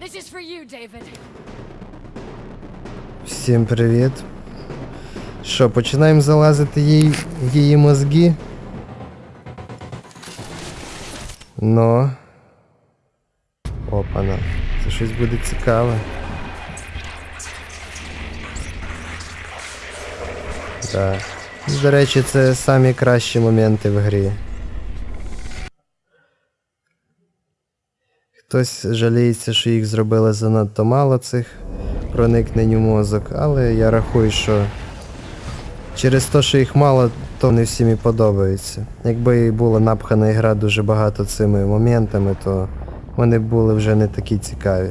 This is for you. Всім привіт. Що, починаємо залазити їй її мозги? Ну. Опана. Це щось буде цікаве. Так. До речі, це самі кращі моменти в грі. Хтось жаліється, що їх зробили занадто мало цих проникнень у мозок, але я рахую, що через те, що їх мало, то не всім і подобається. Якби була напхана ігра дуже багато цими моментами, то вони були вже не такі цікаві.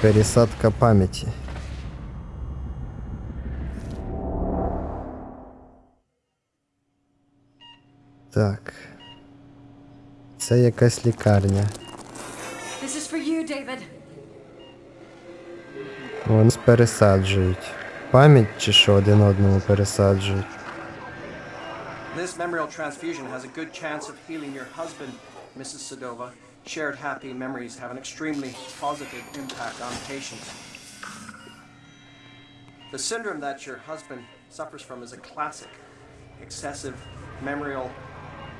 Пересадка пам'яті. Так. Це якась лікарня. This is for you, David. Вони пересаджують. Пам'ять чи що один одному пересаджують. This memorial transfusion has a good chance of healing your husband, Mrs. Sedova. Shared happy memories have an extremely positive impact on patients. The syndrome that your husband suffers from is a classic excessive memorial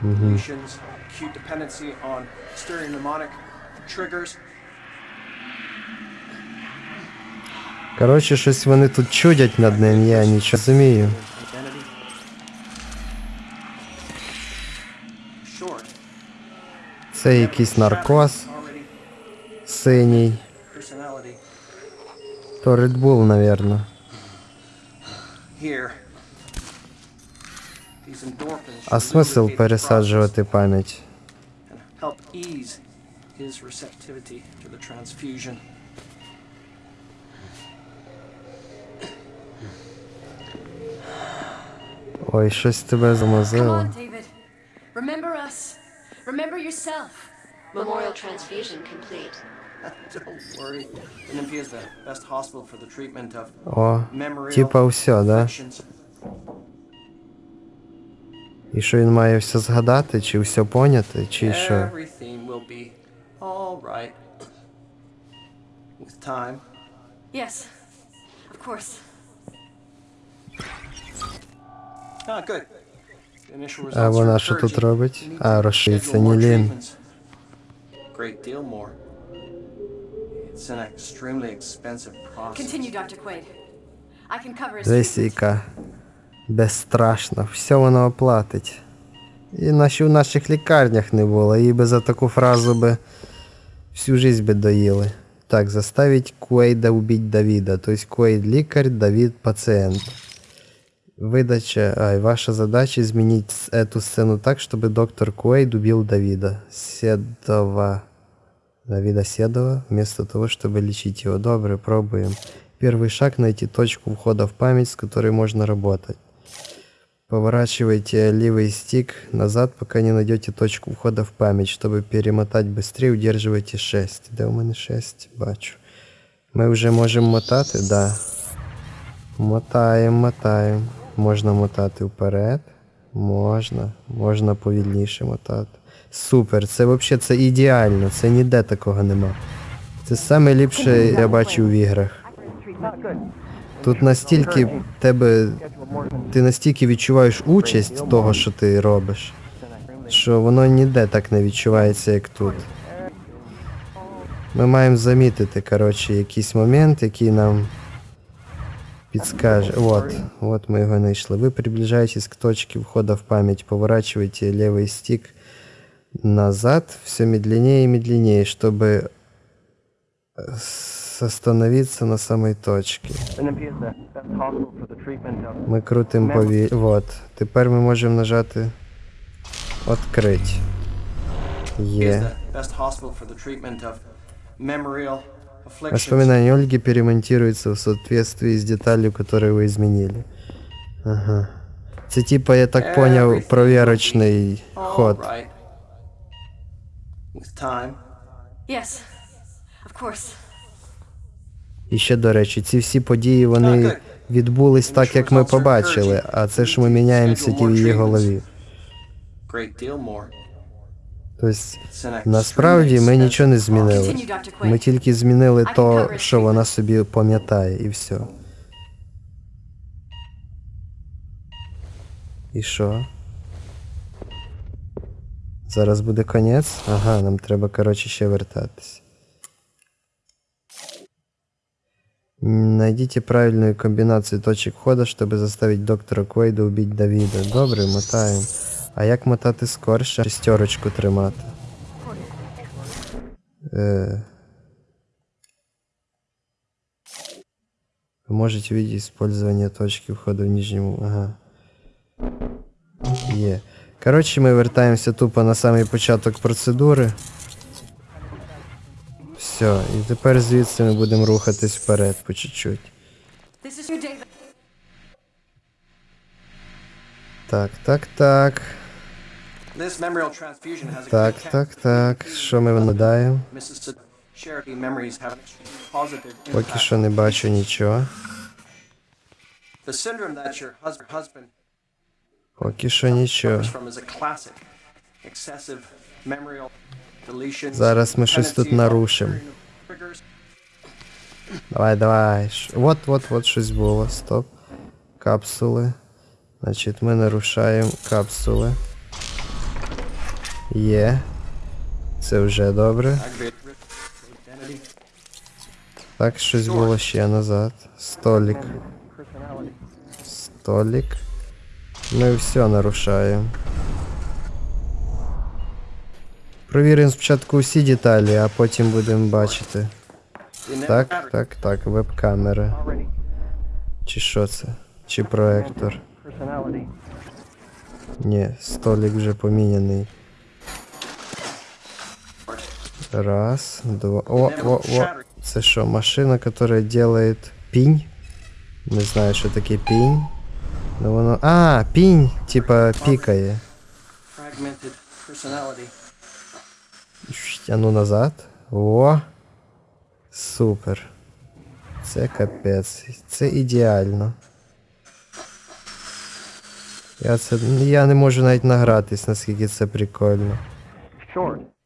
lesions, acute dependency on stereomnemonic triggers. Коротше, щось вони тут чудять над ним, я нічого розумію. Це якийсь наркоз синій. То Red Bull, навірно. Here. Receptivity to the transfusion. Ой, щось тебе замазило. Remember us. Remember yourself. Memorial transfusion complete. Don't worry. Olympia is the best hospital for the treatment of О, типа все, да? І що він має все згадати, чи все поняти, чи що? Right. Yes. Of course. Ah, good. А вона що тут робить? А, more Нілін. Great deal more. It's an extremely expensive process. Continue, Dr. Quaid. I can cover his Десь treatment. яка безстрашна, все воно оплатить. І наші в наших лікарнях не було, їй би за таку фразу би всю жизнь би доїли. Так, заставить Куейда убить Давида. Тобто Куейд лікар, Давид пацієнт. Выдача, ай, ваша задача изменить с- эту сцену так, чтобы доктор Куэйд убил Давида. Седова. Давида Седова, вместо того, чтобы лечить его. Добре, пробуем. Первый шаг — найти точку входа в память, с которой можно работать. Поворачивайте левый стик назад, пока не найдете точку входа в память. Чтобы перемотать быстрее, удерживайте 6. Де у мене 6? Бачу. Ми вже можемо мотати? Да. Мотаємо, мотаємо. Можна мотати вперед. Можна. Можна повільніше мотати. Супер, це взагалі це ідеально, це ніде такого нема. Це саме ліпше я бачив в іграх. Тут настільки в тебе. Ти настільки відчуваєш участь того, що ти робиш, що воно ніде так не відчувається, як тут. Ми маємо замітити, коротше, якийсь момент, який нам підскаже. Вот, вот мы его нашли. Вы приближаетесь к точке входа в память, поворачиваете левый стик назад, все медленнее и медленнее, чтобы э, с- остановиться на самой of Ми крутимо пові... Вот. Тепер ми можемо нажати Открить. is Є. Воспоминания Ольги перемонтируются в соответствии с деталью, которую вы изменили. Ага. Це типа, я так проверочний All ход. Yes. Of course. І ще, до речі, ці всі події вони відбулись так, як ми побачили, а це ж ми міняємося ті в її голові. Тобто, насправді ми нічого не змінили. Ми тільки змінили то, що вона собі пам'ятає, і все. І що? Зараз буде конець? Ага, нам треба, коротше, ще вертатись. Найдите правильную комбинацию точек входа, чтобы заставить доктора Квейда убить Давіда. Добре, мотаємо. А як мотати скорше? Шестерочку тримати. Е... Вы можете видеть использование точки входа в нижнему. Ага. Є. Коротше, ми вертаємося тупо на самий початок процедури. Все, і тепер звідси ми будемо рухатись вперед по чуть-чуть. Так, так, так. Так, так, так. Що ми надаємо? Поки що не бачу нічого. Поки що нічого. Зараз ми щось тут нарушимо. Давай, давай. Вот, вот, вот щось було. Стоп. Капсули. Значить, ми нарушаємо капсули. Є. Це вже добре. Так, щось було ще назад. Столик. Столик. Ми все нарушаємо. Провіримо спочатку усі деталі, а потім будемо бачити. The net Так, battery так, так, веб-камера. already Чи що це? Чи проектор? personality. Ні, столик вже поміняний. Раз, два. О, о, о. Це що, машина, яка делает пінь? Не знаю, що таке пінь. Ну воно. А, пінь, типа пікає. Fragmented personality. Щ, А ну назад. О. Супер. Це капець. Це ідеально. Я це. Я не можу навіть награтись, наскільки це прикольно.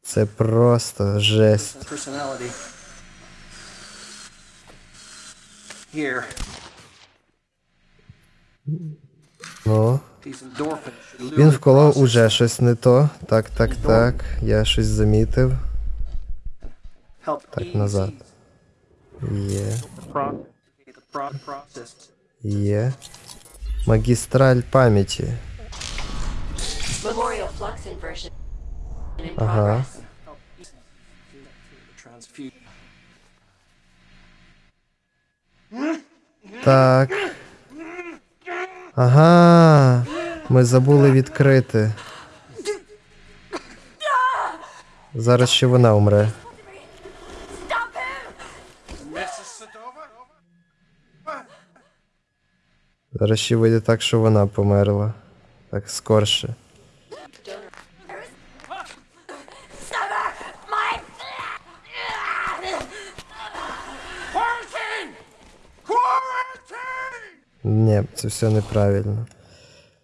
Це просто жесть. Ну. Він вколов уже щось не то. Так, так, так. Я щось замітив. Так, назад. Є. Є. Магістраль пам'яті. Ага. Так. Ага. Ми забули відкрити. Зараз ще вона умре. Зараз ще вийде так, що вона померла. Так скорше. Ні, це все неправильно.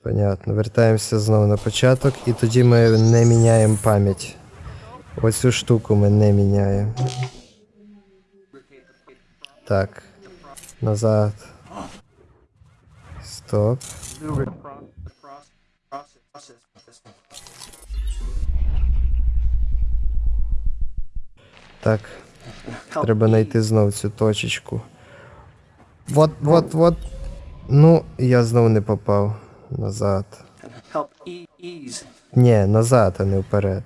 Понятно. Вертаємося знову на початок, і тоді ми не міняємо пам'ять. Оцю штуку ми не міняємо. Так. Назад. Стоп. Так. Треба знайти знов цю точечку. Вот, вот, вот. Ну, я знов не попав. Назад. e- Ні, назад, а не вперед.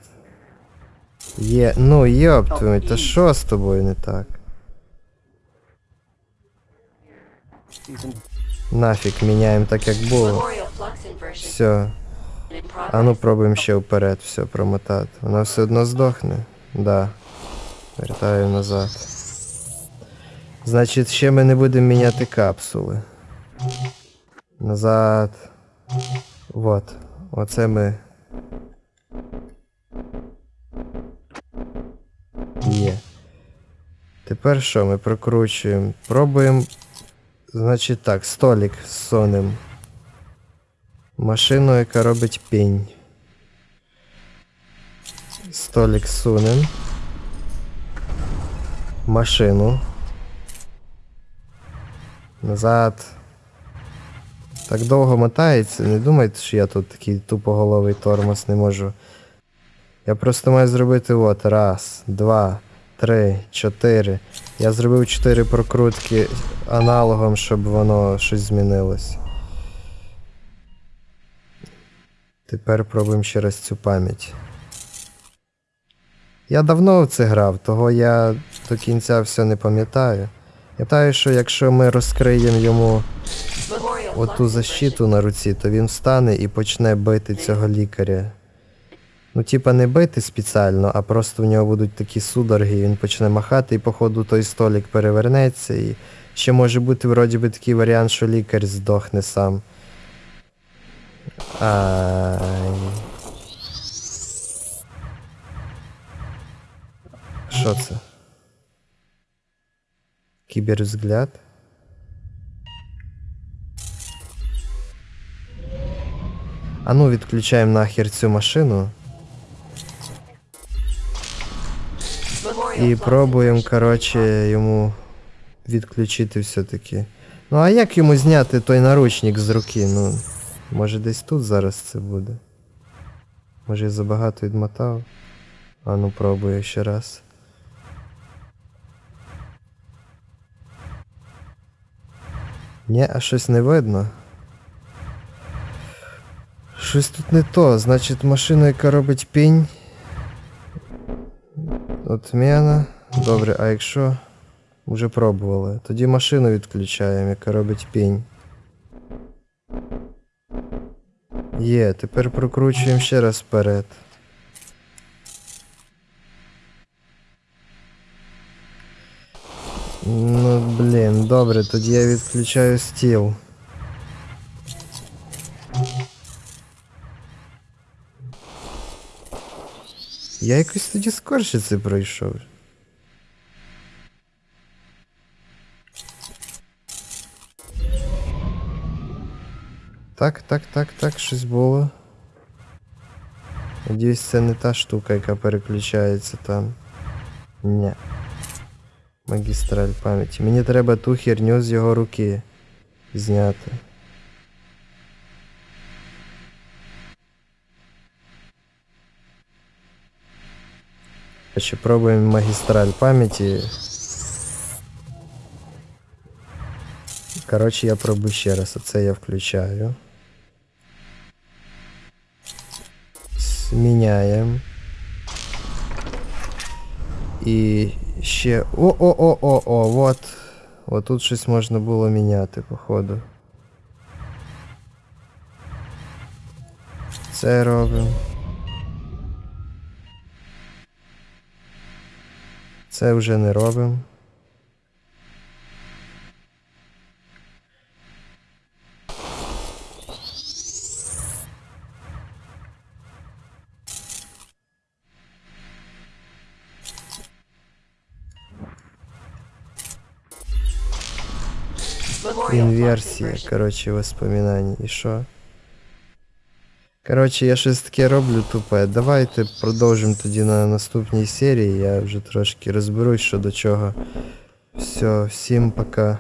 Є. Ну, йоп твою, та що з тобою не так? Нафіг, міняємо так, як було. Все. А ну пробуємо ще вперед, все промотати. Вона все одно здохне? Да. Вертаю назад. Значить, ще ми не будемо міняти капсули. Назад. Вот. Оце ми. Є. Тепер що ми прокручуємо? Пробуємо. Значить так, столик з сонем. Машину, яка робить пінь. столик сунем. Машину. Назад. Так довго мотається. Не думайте, що я тут такий тупоголовий тормоз не можу. Я просто маю зробити от. Раз, два, три, чотири. Я зробив чотири прокрутки аналогом, щоб воно щось змінилось. Тепер пробуємо ще раз цю пам'ять. Я давно в це грав, того я до кінця все не пам'ятаю. Я пам'ятаю, що якщо ми розкриємо йому оту защиту на руці, то він встане і почне бити цього лікаря. Ну, типа, не бити спеціально, а просто в нього будуть такі судороги, він почне махати, і походу той столик перевернеться. І ще може бути вроді би такий варіант, що лікар здохне сам. Ай. Що це? Кібервзгляд? А ну відключаємо нахер цю машину і пробуємо, коротше, йому відключити все-таки. Ну а як йому зняти той наручник з руки? Ну, може десь тут зараз це буде. Може я забагато відмотав. А ну пробую ще раз. Ні, а щось не видно. Щось тут не то. Значить, машина, яка робить пінь. Отміна. Добре, а якщо. Вже пробували. Тоді машину відключаємо, яка робить пінь. Є, тепер прокручуємо ще раз вперед. Ну, блін, добре, тоді я відключаю стіл. Я якось тоді скорше це пройшов. Так, так, так, так, щось було. Надіюсь, це не та штука, яка переключається там. Ні. Магістраль пам'яті. Мені треба ту херню з його руки зняти. Ще пробуємо магістраль пам'яті. Коротше, я пробую ще раз. Оце я включаю. Зміняємо. І ще. О-о-о-о-о, вот. От тут щось можна було міняти, походу. Це робимо. Це вже не робимо. Memorial Flux Інверсія, Inversion. коротше, воспоминань. І що? Коротше, я щось таке роблю тупе. Давайте продовжимо тоді на наступній серії. Я вже трошки розберусь, що до чого. Все, всім пока.